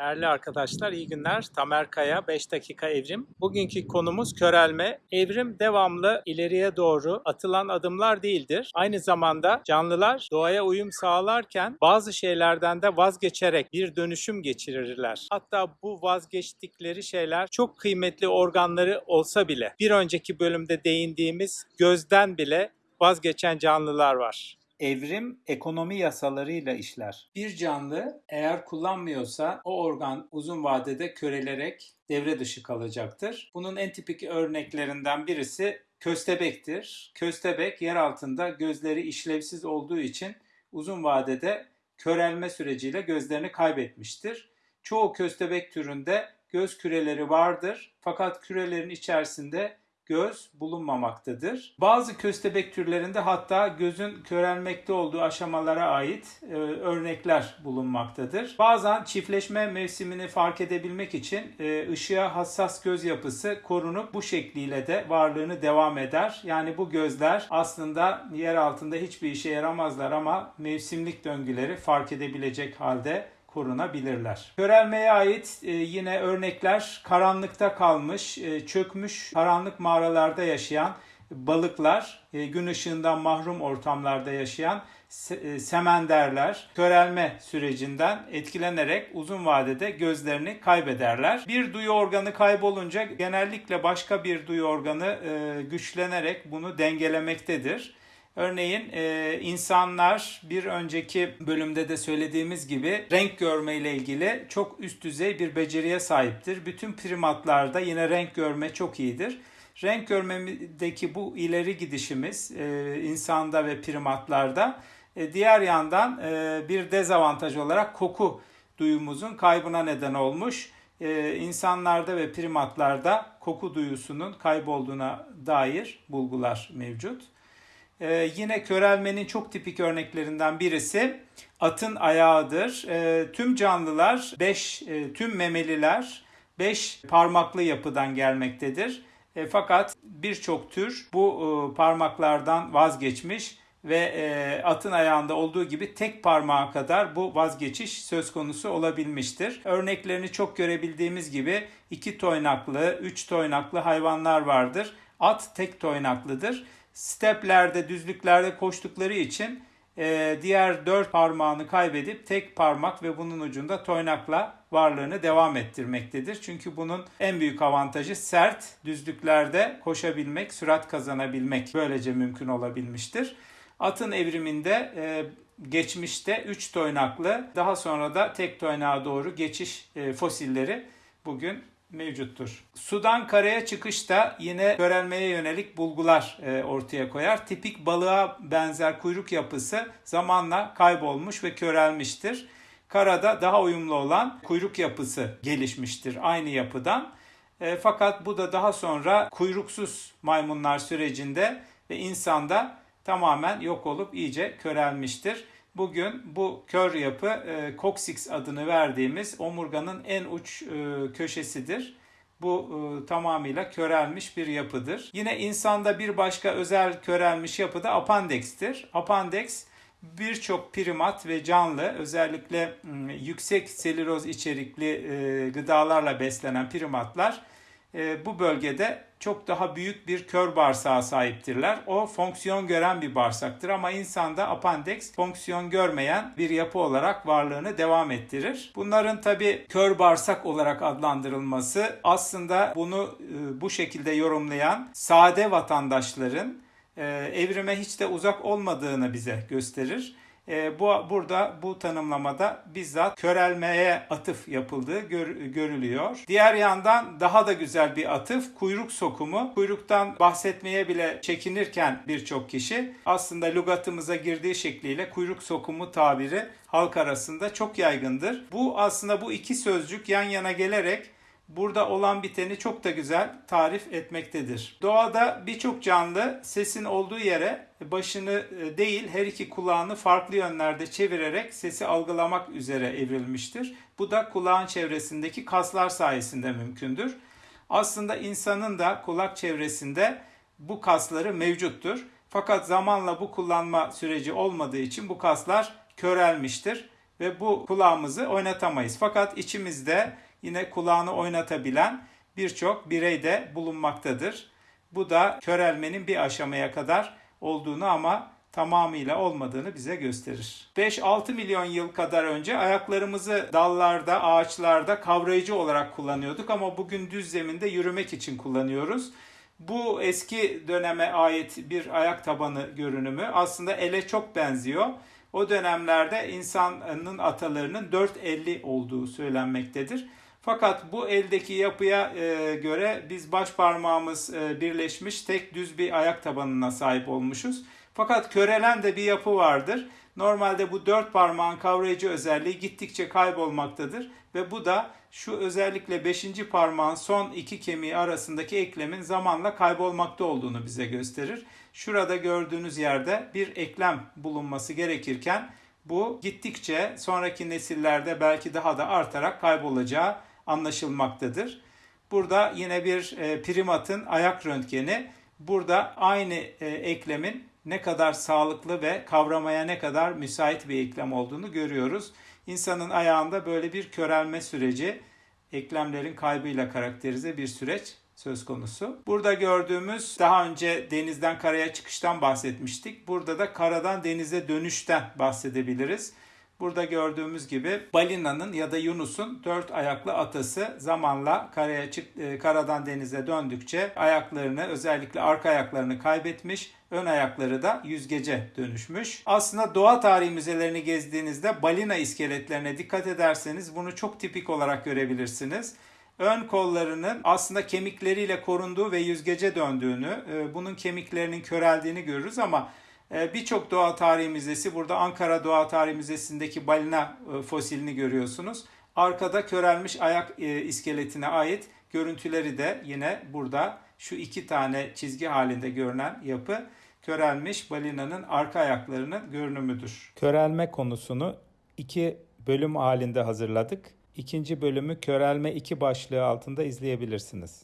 Değerli arkadaşlar iyi günler. Tamer Kaya 5 dakika evrim. Bugünkü konumuz körelme. Evrim devamlı ileriye doğru atılan adımlar değildir. Aynı zamanda canlılar doğaya uyum sağlarken bazı şeylerden de vazgeçerek bir dönüşüm geçirirler. Hatta bu vazgeçtikleri şeyler çok kıymetli organları olsa bile bir önceki bölümde değindiğimiz gözden bile vazgeçen canlılar var. Evrim ekonomi yasalarıyla işler. Bir canlı eğer kullanmıyorsa o organ uzun vadede körelerek devre dışı kalacaktır. Bunun en tipik örneklerinden birisi köstebektir. Köstebek yer altında gözleri işlevsiz olduğu için uzun vadede körelme süreciyle gözlerini kaybetmiştir. Çoğu köstebek türünde göz küreleri vardır fakat kürelerin içerisinde göz bulunmamaktadır. Bazı köstebek türlerinde hatta gözün körelmekte olduğu aşamalara ait e, örnekler bulunmaktadır. Bazen çiftleşme mevsimini fark edebilmek için e, ışığa hassas göz yapısı korunup bu şekliyle de varlığını devam eder. Yani bu gözler aslında yer altında hiçbir işe yaramazlar ama mevsimlik döngüleri fark edebilecek halde korunabilirler. Körelmeye ait e, yine örnekler karanlıkta kalmış, e, çökmüş karanlık mağaralarda yaşayan balıklar, e, gün ışığından mahrum ortamlarda yaşayan se- semenderler körelme sürecinden etkilenerek uzun vadede gözlerini kaybederler. Bir duyu organı kaybolunca genellikle başka bir duyu organı güçlenerek bunu dengelemektedir. Örneğin e, insanlar bir önceki bölümde de söylediğimiz gibi renk görme ile ilgili çok üst düzey bir beceriye sahiptir. Bütün primatlarda yine renk görme çok iyidir. Renk görmedeki bu ileri gidişimiz e, insanda ve primatlarda e, diğer yandan e, bir dezavantaj olarak koku duyumuzun kaybına neden olmuş. E, insanlarda ve primatlarda koku duyusunun kaybolduğuna dair bulgular mevcut. Ee, yine körelmenin çok tipik örneklerinden birisi atın ayağıdır. Ee, tüm canlılar 5 tüm memeliler 5 parmaklı yapıdan gelmektedir. E, fakat birçok tür bu e, parmaklardan vazgeçmiş ve e, atın ayağında olduğu gibi tek parmağa kadar bu vazgeçiş söz konusu olabilmiştir. Örneklerini çok görebildiğimiz gibi iki toynaklı, üç toynaklı hayvanlar vardır. At tek toynaklıdır steplerde, düzlüklerde koştukları için e, diğer dört parmağını kaybedip tek parmak ve bunun ucunda toynakla varlığını devam ettirmektedir. Çünkü bunun en büyük avantajı sert düzlüklerde koşabilmek, sürat kazanabilmek böylece mümkün olabilmiştir. Atın evriminde e, geçmişte 3 toynaklı daha sonra da tek toynağa doğru geçiş e, fosilleri bugün mevcuttur. Sudan karaya çıkışta yine körelmeye yönelik bulgular e, ortaya koyar. Tipik balığa benzer kuyruk yapısı zamanla kaybolmuş ve körelmiştir. Karada daha uyumlu olan kuyruk yapısı gelişmiştir aynı yapıdan. E, fakat bu da daha sonra kuyruksuz maymunlar sürecinde ve insanda tamamen yok olup iyice körelmiştir. Bugün bu kör yapı e, coccyx adını verdiğimiz omurganın en uç e, köşesidir. Bu e, tamamıyla körelmiş bir yapıdır. Yine insanda bir başka özel körelmiş yapı da apandex'tir. Apandeks birçok primat ve canlı özellikle m, yüksek selüloz içerikli e, gıdalarla beslenen primatlar e, bu bölgede çok daha büyük bir kör bağırsağa sahiptirler. O fonksiyon gören bir bağırsaktır ama insanda apandeks fonksiyon görmeyen bir yapı olarak varlığını devam ettirir. Bunların tabi kör bağırsak olarak adlandırılması aslında bunu e, bu şekilde yorumlayan sade vatandaşların e, evrime hiç de uzak olmadığını bize gösterir. E, bu burada bu tanımlamada bizzat körelmeye atıf yapıldığı gör, görülüyor. Diğer yandan daha da güzel bir atıf kuyruk sokumu. Kuyruktan bahsetmeye bile çekinirken birçok kişi aslında lügatımıza girdiği şekliyle kuyruk sokumu tabiri halk arasında çok yaygındır. Bu aslında bu iki sözcük yan yana gelerek burada olan biteni çok da güzel tarif etmektedir. Doğada birçok canlı sesin olduğu yere başını e, değil her iki kulağını farklı yönlerde çevirerek sesi algılamak üzere evrilmiştir. Bu da kulağın çevresindeki kaslar sayesinde mümkündür. Aslında insanın da kulak çevresinde bu kasları mevcuttur. Fakat zamanla bu kullanma süreci olmadığı için bu kaslar körelmiştir ve bu kulağımızı oynatamayız. Fakat içimizde yine kulağını oynatabilen birçok birey de bulunmaktadır. Bu da körelmenin bir aşamaya kadar olduğunu ama tamamıyla olmadığını bize gösterir. 5-6 milyon yıl kadar önce ayaklarımızı dallarda, ağaçlarda kavrayıcı olarak kullanıyorduk ama bugün düz zeminde yürümek için kullanıyoruz. Bu eski döneme ait bir ayak tabanı görünümü aslında ele çok benziyor. O dönemlerde insanın atalarının dört elli olduğu söylenmektedir. Fakat bu eldeki yapıya e, göre biz baş parmağımız e, birleşmiş tek düz bir ayak tabanına sahip olmuşuz. Fakat körelen de bir yapı vardır. Normalde bu dört parmağın kavrayıcı özelliği gittikçe kaybolmaktadır ve bu da şu özellikle beşinci parmağın son iki kemiği arasındaki eklemin zamanla kaybolmakta olduğunu bize gösterir. Şurada gördüğünüz yerde bir eklem bulunması gerekirken bu gittikçe sonraki nesillerde belki daha da artarak kaybolacağı anlaşılmaktadır. Burada yine bir e, primatın ayak röntgeni. Burada aynı e, eklemin ne kadar sağlıklı ve kavramaya ne kadar müsait bir eklem olduğunu görüyoruz. İnsanın ayağında böyle bir körelme süreci, eklemlerin kaybıyla karakterize bir süreç söz konusu. Burada gördüğümüz daha önce denizden karaya çıkıştan bahsetmiştik. Burada da karadan denize dönüşten bahsedebiliriz. Burada gördüğümüz gibi balinanın ya da yunus'un dört ayaklı atası zamanla karaya çık, e, karadan denize döndükçe ayaklarını özellikle arka ayaklarını kaybetmiş, ön ayakları da yüzgece dönüşmüş. Aslında doğa tarihi müzelerini gezdiğinizde balina iskeletlerine dikkat ederseniz bunu çok tipik olarak görebilirsiniz ön kollarının aslında kemikleriyle korunduğu ve yüzgece döndüğünü, e, bunun kemiklerinin köreldiğini görürüz ama birçok doğa tarihi müzesi, burada Ankara Doğa Tarihi Müzesi'ndeki balina e, fosilini görüyorsunuz. Arkada körelmiş ayak iskeletine ait görüntüleri de yine burada şu iki tane çizgi halinde görünen yapı körelmiş balinanın arka ayaklarının görünümüdür. Körelme konusunu iki bölüm halinde hazırladık. İkinci bölümü Körelme 2 başlığı altında izleyebilirsiniz.